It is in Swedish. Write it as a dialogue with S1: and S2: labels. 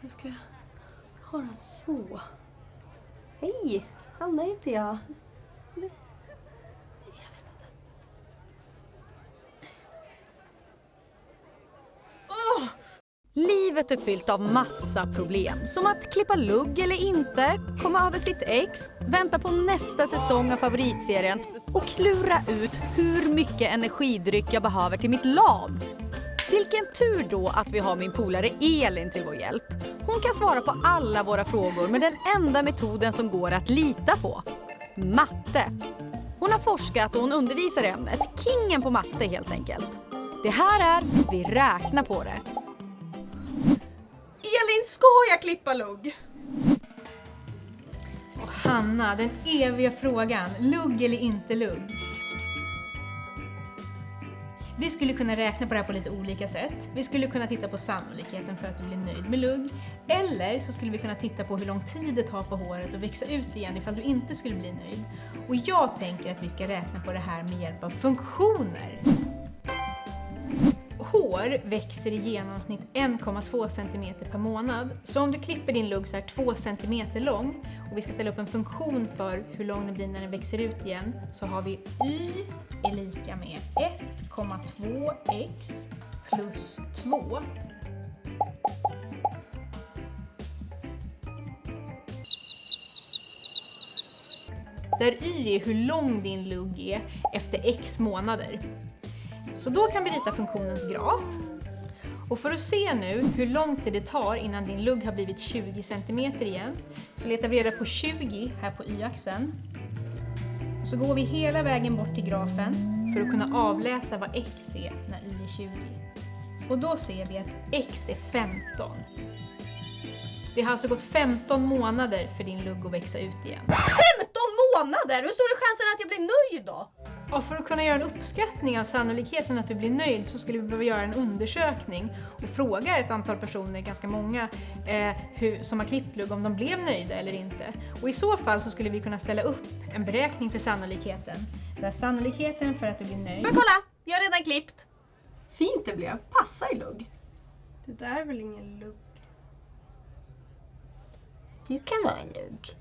S1: Hur ska jag ha den så? Hej! Anna heter jag. Jag vet inte.
S2: Livet är fyllt av massa problem. Som att klippa lugg eller inte, komma över sitt ex, vänta på nästa säsong av favoritserien och klura ut hur mycket energidryck jag behöver till mitt lam. Vilken tur då att vi har min polare Elin till vår hjälp. Hon kan svara på alla våra frågor med den enda metoden som går att lita på. Matte. Hon har forskat och hon undervisar i ämnet. Kingen på matte helt enkelt. Det här är Vi räknar på det.
S1: Elin, ska jag klippa lugg?
S3: Och Hanna, den eviga frågan. Lugg eller inte lugg? Vi skulle kunna räkna på det här på lite olika sätt. Vi skulle kunna titta på sannolikheten för att du blir nöjd med lugg. Eller så skulle vi kunna titta på hur lång tid det tar för håret att växa ut igen ifall du inte skulle bli nöjd. Och jag tänker att vi ska räkna på det här med hjälp av funktioner. Hår växer i genomsnitt 1,2 cm per månad. Så om du klipper din lugg så här 2 cm lång och vi ska ställa upp en funktion för hur lång den blir när den växer ut igen så har vi y är lika med 1,2x plus 2. Där y är hur lång din lugg är efter x månader. Så då kan vi rita funktionens graf. Och för att se nu hur lång tid det tar innan din lugg har blivit 20 cm igen så letar vi reda på 20 här på y-axeln. Så går vi hela vägen bort till grafen för att kunna avläsa vad x är när y är 20. Och då ser vi att x är 15. Det har alltså gått 15 månader för din lugg att växa ut igen.
S1: 15 månader! Hur stor är chansen att jag blir nöjd då?
S3: Ja, för att kunna göra en uppskattning av sannolikheten att du blir nöjd så skulle vi behöva göra en undersökning och fråga ett antal personer, ganska många, eh, hur, som har klippt lugg om de blev nöjda eller inte. Och i så fall så skulle vi kunna ställa upp en beräkning för sannolikheten. Där sannolikheten för att du blir nöjd...
S1: Men kolla! Jag har redan klippt. Fint det blev. Passa i lugg.
S4: Det där är väl ingen lugg?
S1: Du kan vara en lugg.